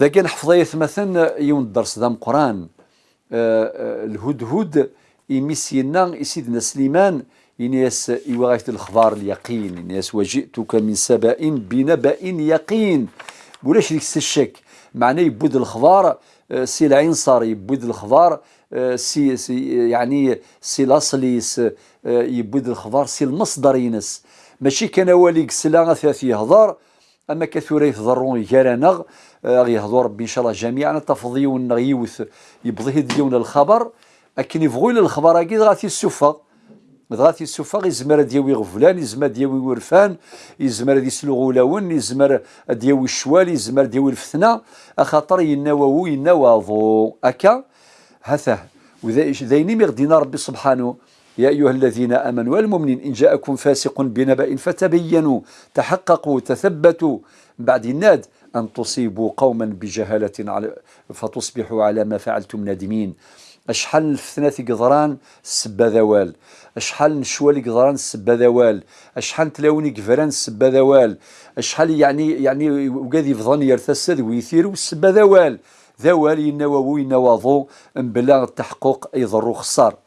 ذاك نحفظ مثلا يوم الدرس ذا قران الهدهد يمسينا سيدنا سليمان إنياس إيواغيت الخبار اليقين إنياس وجئتك من سبأ بنبأ يقين ولاش ديك الشك معناه يبود الخبار آه، سي العنصر يبود الخبار آه، سي, سي يعني سي الاصلي يبود الخبار سي المصدر ينس ماشي كان والي قسلا ثلاث يهضر أما كثوري يهضرون يجارانا غيهضر ربي إن شاء الله جميعا. تفضيون يوث يبضيه ديون الخبر لكن يبغوا الخبر أكيد غاتي السفا غاتي السفا يزمر ديوي غفلان يزمر ديوي ورفان يزمر يسلو غولاون يزمر ديوي الشوال يزمر ديوي الفتنة. أخاطر يناوو يناوضو أكا؟ هثه. وذيني مغدينا ربي سبحانه. يا أيها الذين آمنوا والمؤمنين إن جاءكم فاسق بنبأ فتبينوا تحققوا تثبتوا. بعد الناد أن تصيبوا قوما بجهالة فتصبحوا على ما فعلتم نادمين. أشحال الفتنة قدران السبا ذوال. أشحال نشوالي قدران السبا ذوال. أشحال تلاوني قفران السبا ذوال. أشحال يعني يعني وقاذي يفضل يرتسد ويثير السبا ذوال. ذوال ينووي ينواضو بلا التحقق يضرو خسار